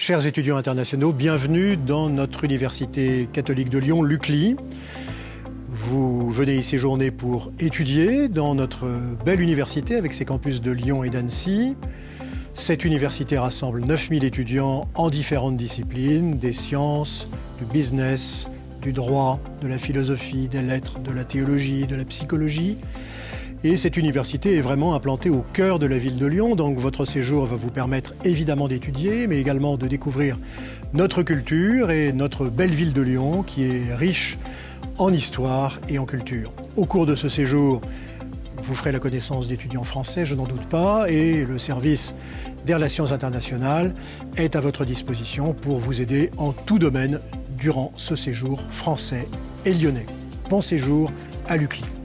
Chers étudiants internationaux, bienvenue dans notre université catholique de Lyon, l'UCLI. Vous venez y séjourner pour étudier dans notre belle université avec ses campus de Lyon et d'Annecy. Cette université rassemble 9000 étudiants en différentes disciplines, des sciences, du business, du droit, de la philosophie, des lettres, de la théologie, de la psychologie. Et cette université est vraiment implantée au cœur de la ville de Lyon, donc votre séjour va vous permettre évidemment d'étudier, mais également de découvrir notre culture et notre belle ville de Lyon qui est riche en histoire et en culture. Au cours de ce séjour, vous ferez la connaissance d'étudiants français, je n'en doute pas, et le service des relations internationales est à votre disposition pour vous aider en tout domaine durant ce séjour français et lyonnais. Bon séjour à l'UCLI.